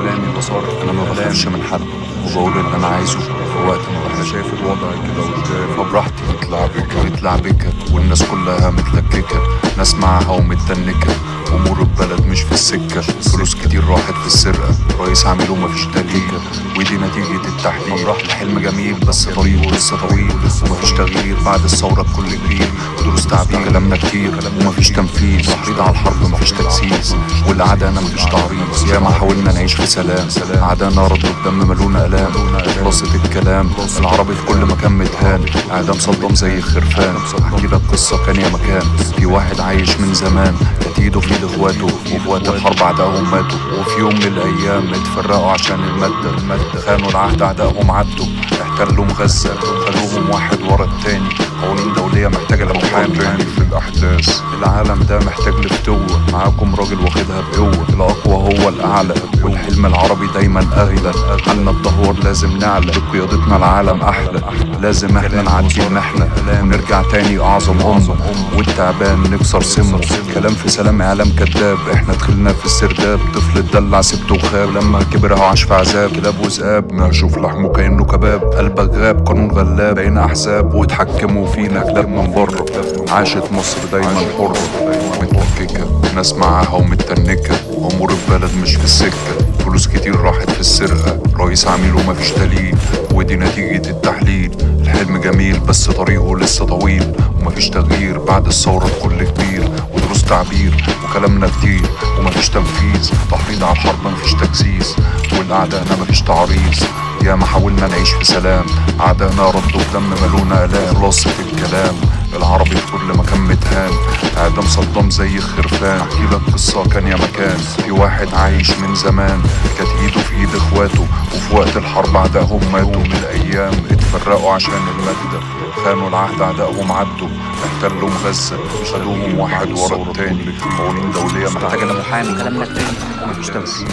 كلامي بصارف أنا ما بخافش من حد. وبقول اللي أنا عايزه في وقت ما أنا شايف الوضع كده قدام. فبراحتي. بيطلع بك بيطلع بك. والناس كلها متلككة. ناس معاها ومتنكة. أمور البلد مش في السكة. فلوس كتير راحت في السرقة. رئيس عامل ومفيش تليكة ودي نتيجة التحليل راح الحلم جميل بس طريقه لسه طويل. ومفيش تغيير. بعد الثورة بكل كبير. ودروس تعبير. كلامنا كتير. ومفيش تنفيذ. تحريض على الحرب مفيش تجسيس والأعداء مفيش تعريض ياما حاولنا نعيش في سلام. أعدائنا ردوا الدم ملونا آلام. خلاصة الكلام. العربي في كل مكان متهان إعدام صدام زي الخرفان. أحكي لك قصة كان يا مكان. في واحد عايش من زمان. كانت إيده في إيد إخواته وفي وقت الحرب أعدائهم ماتوا. وفي يوم من الأيام اتفرقوا عشان المادة. خانوا العهد أعدائهم عدوا. احتلوا غزة خلوهم واحد ورا التاني. قوانين دولية محتاجة لمحامي. في الأحداث. العالم ده محتاج لفتوة. معاكم راجل واخدها بقوة. الأقوى هو الأعلى. والحلم العربي دايما أغلى. حالنا الدهور لازم نعلى. بقيادتنا العالم أحلى. لازم إحنا نعدي المحنة ونرجع تاني أعظم أمة. والتعبان نكسر سمه. كلام في سلام إعلام كذاب. إحنا دخلنا في السرداب. طفل اتدلع سبته وخاب. لما كبر هو عاش في عذاب. كلاب وذئاب. نشوف لحمه كأنه كباب. قلبك غاب. قانون غلاب. بقينا أحزاب. واتحكموا. فينا كلاب من بره عاشت مصر دايما حرة متفككة. ناس معاها ومتنكة. أمور البلد مش في السكة. فلوس كتير راحت في السرقة. رئيس عميل ومفيش دليل. ودي نتيجة التحليل. الحلم جميل بس طريقه لسه طويل. ومفيش تغيير بعد الثورة بكل كبير. ودروس تعبير وكلامنا كتير. ومفيش تنفيذ. تحريض على الحرب مفيش تجسيس. والأعدائنا مفيش تعريض. يا ما حاولنا نعيش في سلام أعدائنا ردوا بدم ملونا آلام خلاصة الكلام. العربي في كل مكان متهان. اعدام صدام زي الخرفان احكي لك قصة كان يا مكان. في واحد عايش من زمان. كانت ايده في ايد اخواته. وفي وقت الحرب اعدائهم ماتوا. من الأيام اتفرقوا عشان المادة خانوا العهد اعدائهم عدوا. احتلوا غزة خدوهم واحد ورا التاني. قوانين دولية محتاجة محامي كلامنا كتير ومفيش تنفيذ